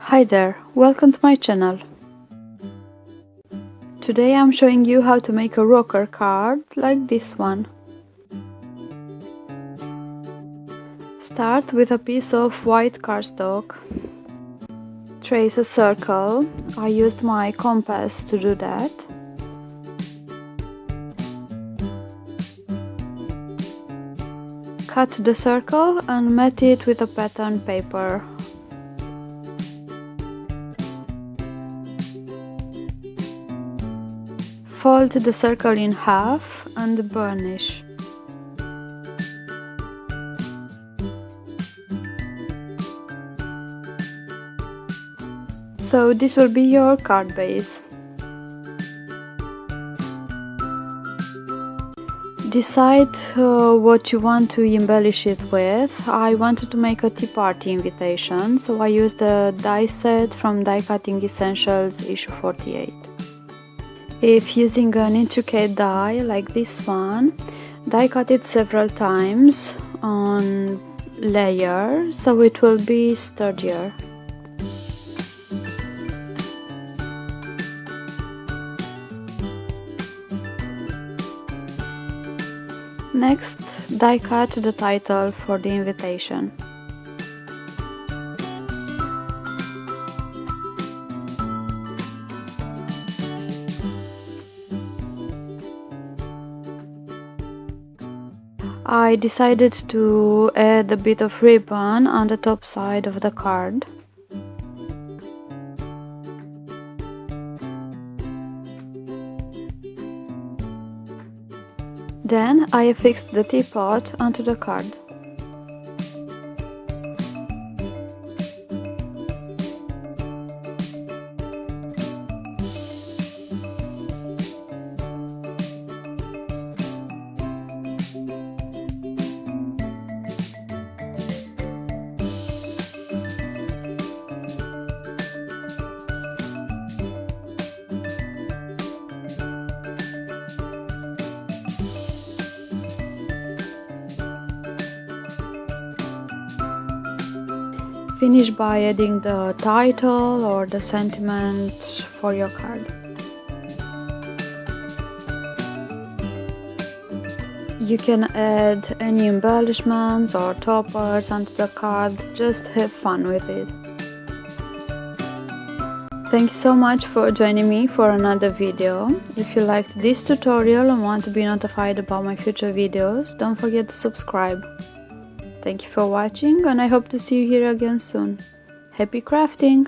Hi there, welcome to my channel. Today I'm showing you how to make a rocker card like this one. Start with a piece of white cardstock. Trace a circle. I used my compass to do that. Cut the circle and mat it with a pattern paper. Fold the circle in half and burnish. So this will be your card base. Decide uh, what you want to embellish it with. I wanted to make a tea party invitation, so I used the die set from Die Cutting Essentials issue 48. If using an intricate die like this one, die cut it several times on layer so it will be sturdier. Next, die cut the title for the invitation. I decided to add a bit of ribbon on the top side of the card. Then I affixed the teapot onto the card. Finish by adding the title or the sentiment for your card. You can add any embellishments or toppers onto the card, just have fun with it. Thank you so much for joining me for another video. If you liked this tutorial and want to be notified about my future videos, don't forget to subscribe. Thank you for watching and I hope to see you here again soon. Happy crafting!